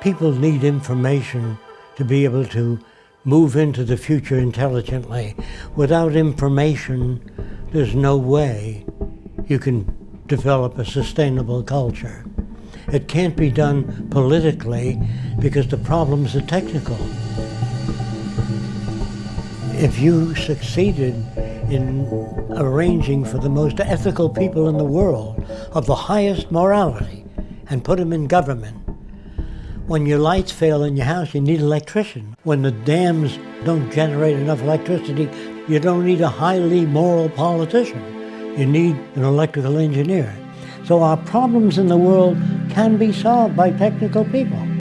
People need information to be able to move into the future intelligently. Without information, there's no way you can develop a sustainable culture. It can't be done politically because the problems are technical. If you succeeded in arranging for the most ethical people in the world of the highest morality and put them in government, when your lights fail in your house, you need an electrician. When the dams don't generate enough electricity, you don't need a highly moral politician. You need an electrical engineer. So our problems in the world can be solved by technical people.